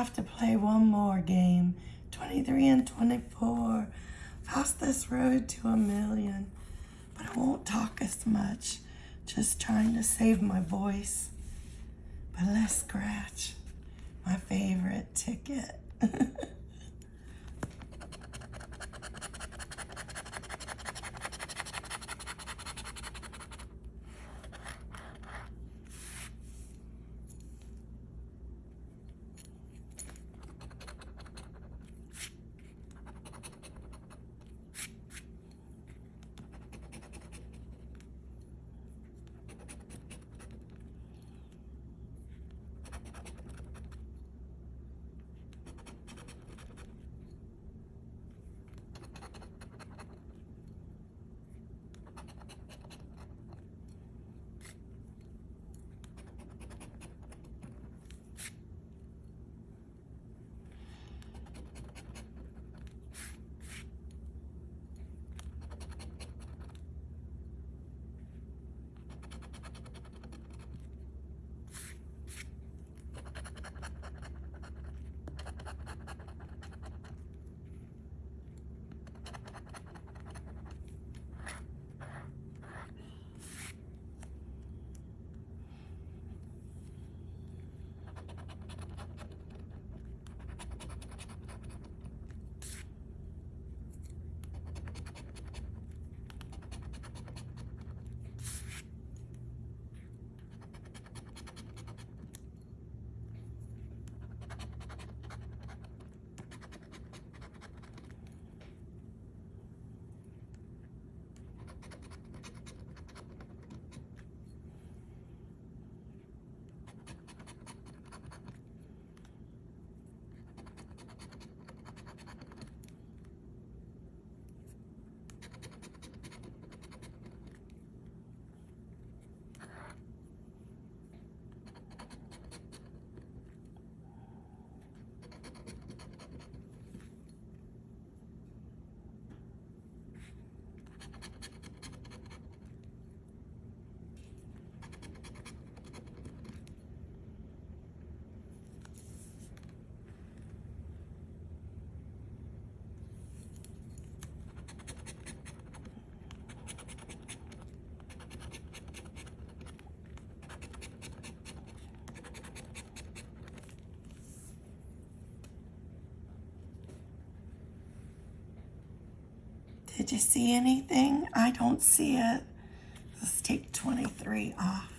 have to play one more game. 23 and 24. Fastest road to a million. But I won't talk as much. Just trying to save my voice. But let's scratch my favorite ticket. Did you see anything? I don't see it. Let's take 23 off.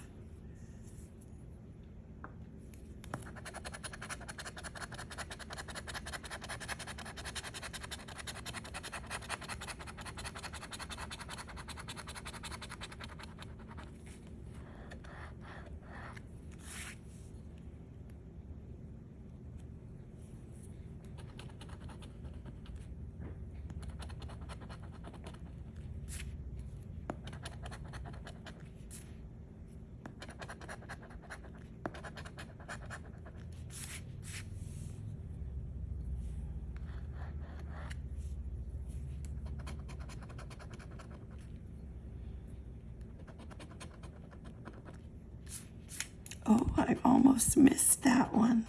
Oh, I almost missed that one.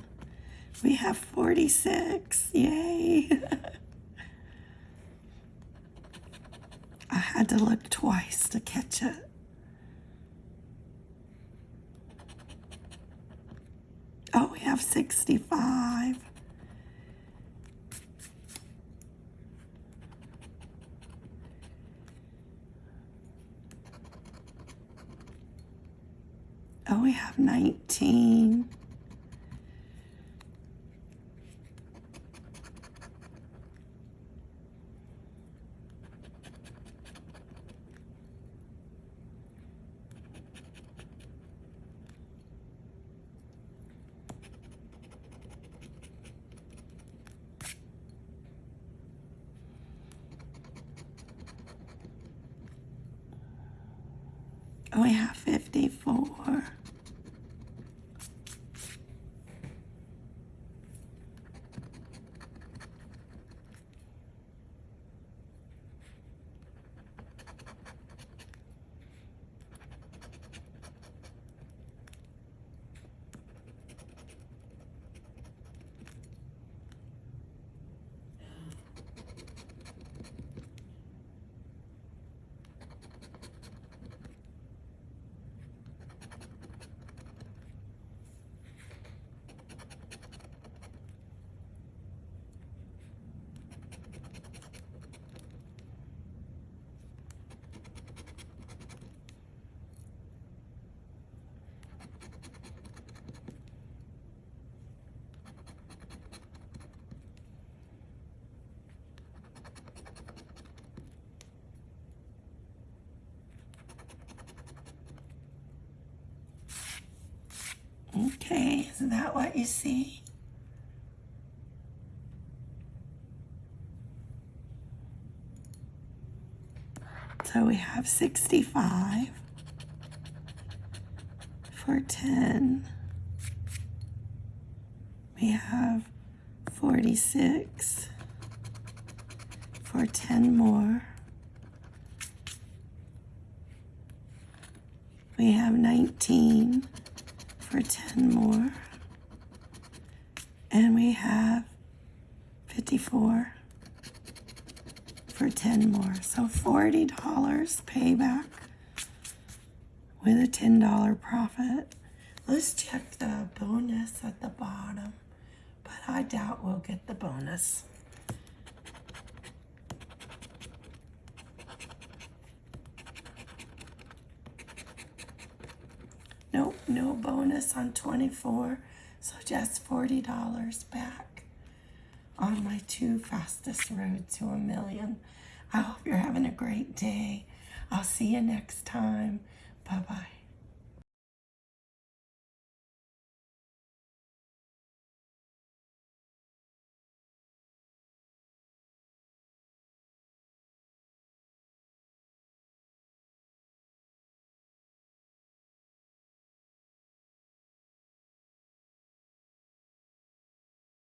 We have 46. Yay. I had to look twice to catch it. Oh, we have 65. Oh, we have 19. Oh, we have 54. Okay, is that what you see? So we have 65 for 10. We have 46 for 10 more. We have 19 for 10 more. And we have 54 for 10 more. So $40 payback with a $10 profit. Let's check the bonus at the bottom, but I doubt we'll get the bonus. Nope, no bonus on 24, so just $40 back on my two fastest road to a million. I hope you're having a great day. I'll see you next time.